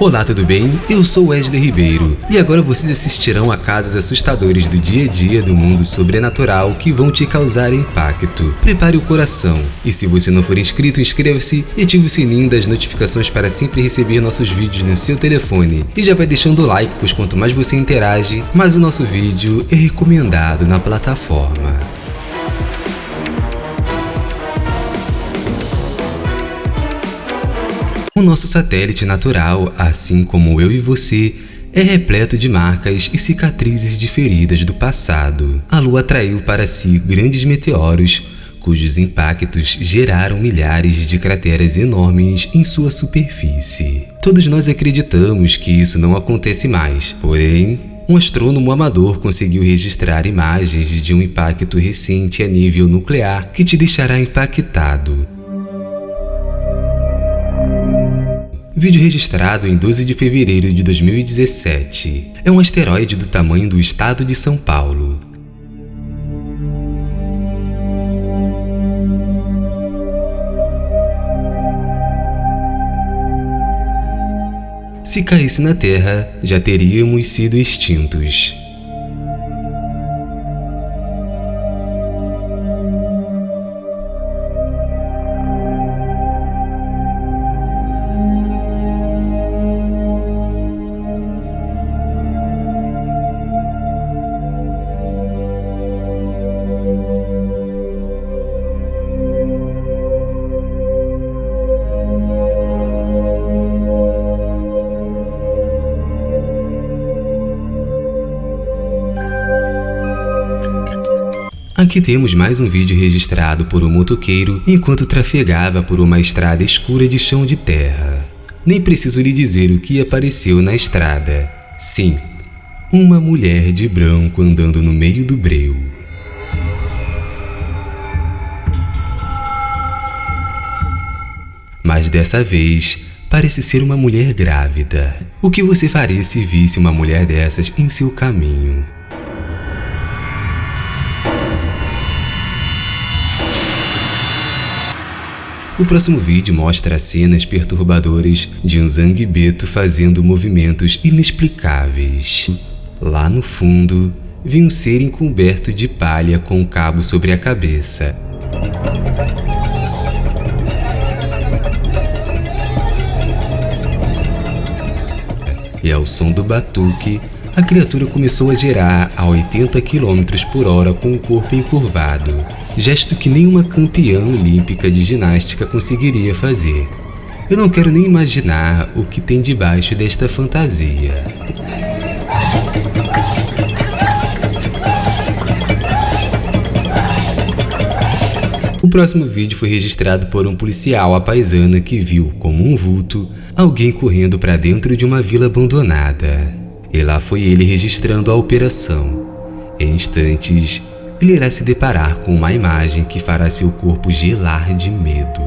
Olá, tudo bem? Eu sou Wesley Ribeiro e agora vocês assistirão a casos assustadores do dia a dia do mundo sobrenatural que vão te causar impacto. Prepare o coração e se você não for inscrito, inscreva-se e ative o sininho das notificações para sempre receber nossos vídeos no seu telefone. E já vai deixando o like, pois quanto mais você interage, mais o nosso vídeo é recomendado na plataforma. O nosso satélite natural, assim como eu e você, é repleto de marcas e cicatrizes de feridas do passado. A Lua atraiu para si grandes meteoros, cujos impactos geraram milhares de crateras enormes em sua superfície. Todos nós acreditamos que isso não acontece mais, porém, um astrônomo amador conseguiu registrar imagens de um impacto recente a nível nuclear que te deixará impactado. Vídeo registrado em 12 de fevereiro de 2017. É um asteroide do tamanho do estado de São Paulo. Se caísse na Terra, já teríamos sido extintos. Aqui temos mais um vídeo registrado por um motoqueiro enquanto trafegava por uma estrada escura de chão de terra. Nem preciso lhe dizer o que apareceu na estrada. Sim, uma mulher de branco andando no meio do breu. Mas dessa vez, parece ser uma mulher grávida. O que você faria se visse uma mulher dessas em seu caminho? O próximo vídeo mostra cenas perturbadoras de um zanguebeto fazendo movimentos inexplicáveis. Lá no fundo, vi um ser encoberto de palha com um cabo sobre a cabeça. E ao som do batuque, a criatura começou a girar a 80 km por hora com o corpo encurvado gesto que nenhuma campeã olímpica de ginástica conseguiria fazer. Eu não quero nem imaginar o que tem debaixo desta fantasia. O próximo vídeo foi registrado por um policial apaisana que viu, como um vulto, alguém correndo para dentro de uma vila abandonada. E lá foi ele registrando a operação. Em instantes, ele irá se deparar com uma imagem que fará seu corpo gelar de medo.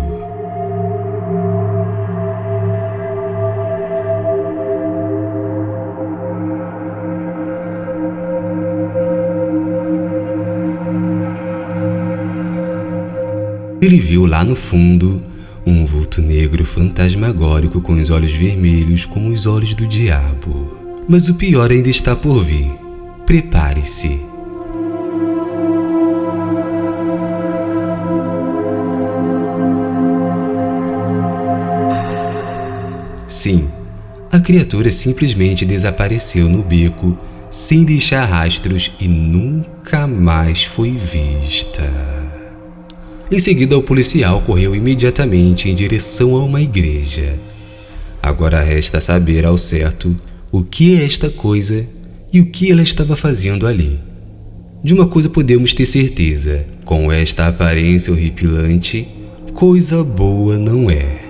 Ele viu lá no fundo um vulto negro fantasmagórico com os olhos vermelhos como os olhos do diabo. Mas o pior ainda está por vir. Prepare-se. Sim, a criatura simplesmente desapareceu no beco sem deixar rastros e nunca mais foi vista. Em seguida, o policial correu imediatamente em direção a uma igreja. Agora resta saber ao certo o que é esta coisa e o que ela estava fazendo ali. De uma coisa podemos ter certeza, com esta aparência horripilante, coisa boa não é.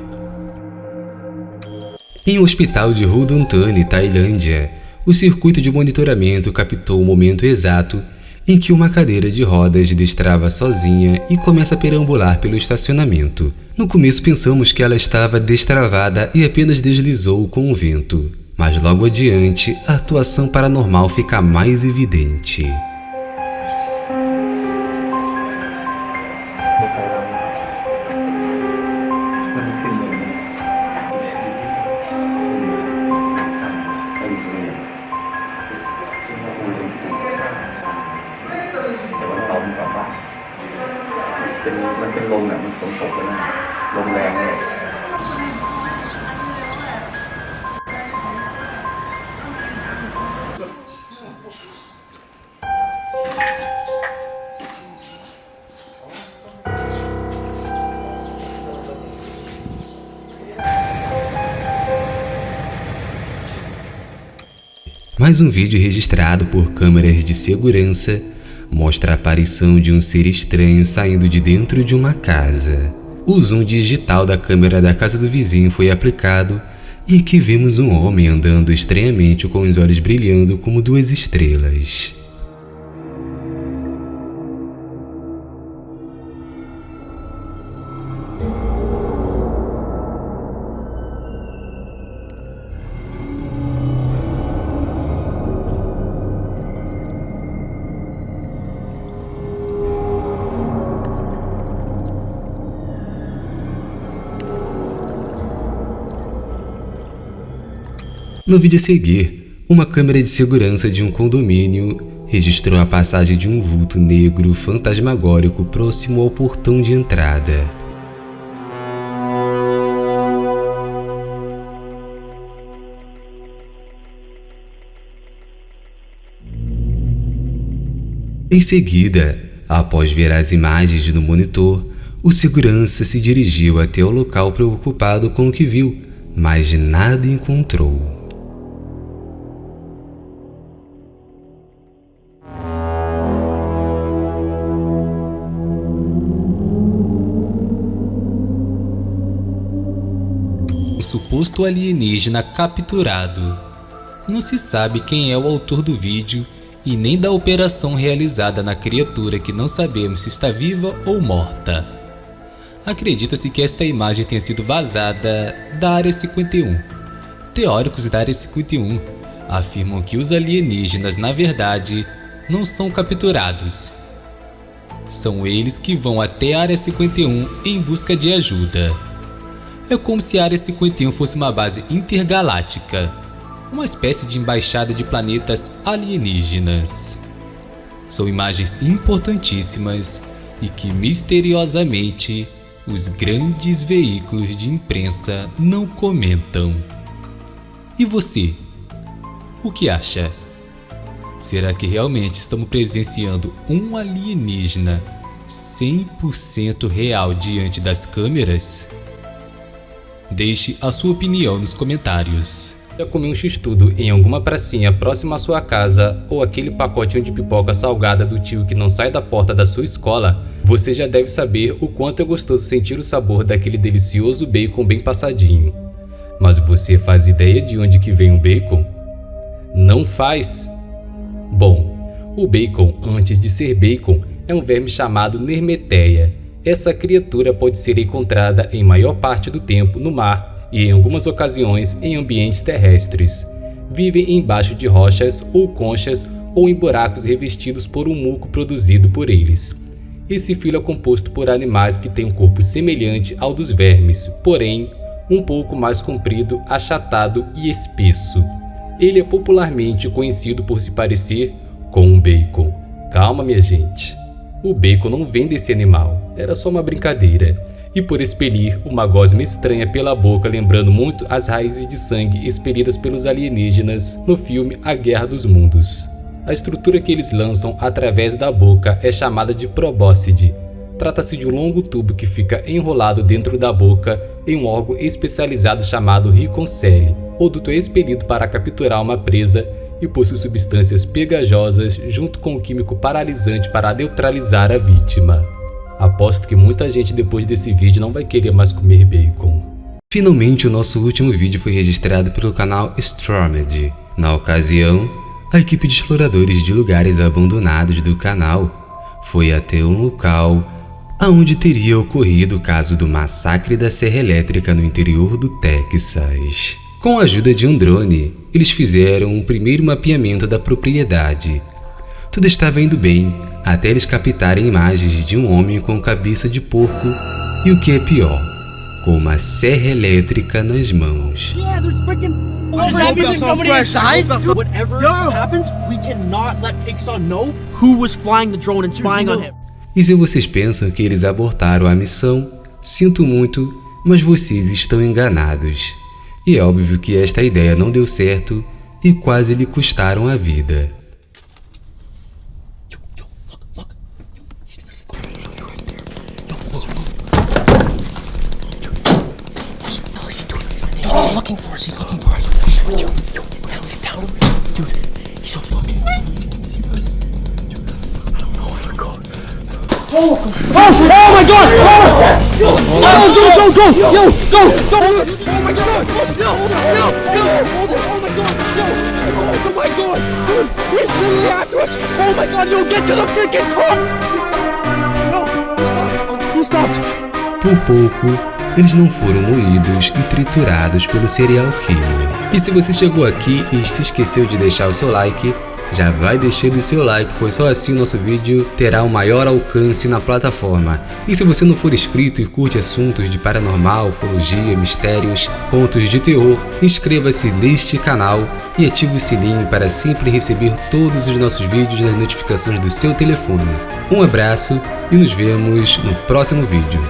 Em um hospital de Ruduntani, Tailândia, o circuito de monitoramento captou o momento exato em que uma cadeira de rodas destrava sozinha e começa a perambular pelo estacionamento. No começo pensamos que ela estava destravada e apenas deslizou com o vento, mas logo adiante a atuação paranormal fica mais evidente. Mais um vídeo registrado por câmeras de segurança mostra a aparição de um ser estranho saindo de dentro de uma casa. O zoom digital da câmera da casa do vizinho foi aplicado e aqui vemos um homem andando estranhamente com os olhos brilhando como duas estrelas. No vídeo a seguir, uma câmera de segurança de um condomínio registrou a passagem de um vulto negro fantasmagórico próximo ao portão de entrada. Em seguida, após ver as imagens no monitor, o segurança se dirigiu até o local preocupado com o que viu, mas nada encontrou. Suposto alienígena capturado. Não se sabe quem é o autor do vídeo e nem da operação realizada na criatura que não sabemos se está viva ou morta. Acredita-se que esta imagem tenha sido vazada da Área 51. Teóricos da Área 51 afirmam que os alienígenas, na verdade, não são capturados. São eles que vão até a Área 51 em busca de ajuda. É como se a Área 51 fosse uma base intergaláctica, uma espécie de embaixada de planetas alienígenas. São imagens importantíssimas e que misteriosamente os grandes veículos de imprensa não comentam. E você? O que acha? Será que realmente estamos presenciando um alienígena 100% real diante das câmeras? Deixe a sua opinião nos comentários. Já comeu um x-tudo em alguma pracinha próxima à sua casa ou aquele pacotinho de pipoca salgada do tio que não sai da porta da sua escola? Você já deve saber o quanto é gostoso sentir o sabor daquele delicioso bacon bem passadinho. Mas você faz ideia de onde que vem o bacon? Não faz? Bom, o bacon, antes de ser bacon, é um verme chamado Nermeteia essa criatura pode ser encontrada em maior parte do tempo no mar e em algumas ocasiões em ambientes terrestres. Vivem embaixo de rochas ou conchas ou em buracos revestidos por um muco produzido por eles. Esse filo é composto por animais que têm um corpo semelhante ao dos vermes, porém um pouco mais comprido, achatado e espesso. Ele é popularmente conhecido por se parecer com um bacon. Calma minha gente. O bacon não vem desse animal, era só uma brincadeira. E por expelir uma gosma estranha pela boca lembrando muito as raízes de sangue expelidas pelos alienígenas no filme A Guerra dos Mundos. A estrutura que eles lançam através da boca é chamada de probóscide. Trata-se de um longo tubo que fica enrolado dentro da boca em um órgão especializado chamado riconcele. O duto é expelido para capturar uma presa e possui substâncias pegajosas junto com um químico paralisante para neutralizar a vítima. Aposto que muita gente depois desse vídeo não vai querer mais comer bacon. Finalmente o nosso último vídeo foi registrado pelo canal Stromedy. Na ocasião, a equipe de exploradores de lugares abandonados do canal foi até um local aonde teria ocorrido o caso do massacre da serra elétrica no interior do Texas. Com a ajuda de um drone, eles fizeram um primeiro mapeamento da propriedade. Tudo estava indo bem, até eles captarem imagens de um homem com cabeça de porco e o que é pior, com uma serra elétrica nas mãos. E se vocês pensam que eles abortaram a missão, sinto muito, mas vocês estão enganados. E é óbvio que esta ideia não deu certo e quase lhe custaram a vida. He's looking for us. He's looking for us. Yo, yo, down, get down. Dude, he's looking. I don't know where to go. Oh, oh, oh my god! Oh, yo, oh, go, go, go, yo, yo, go, go, oh my god, yo, yo, yo, oh my god, yo, oh my god, dude, he's literally after us, oh my god, yo, get to the freaking car! Por pouco, eles não foram moídos e triturados pelo serial killer. E se você chegou aqui e se esqueceu de deixar o seu like, já vai deixando o seu like, pois só assim o nosso vídeo terá um maior alcance na plataforma. E se você não for inscrito e curte assuntos de paranormal, ufologia, mistérios, contos de terror, inscreva-se neste canal e ative o sininho para sempre receber todos os nossos vídeos nas notificações do seu telefone. Um abraço e nos vemos no próximo vídeo.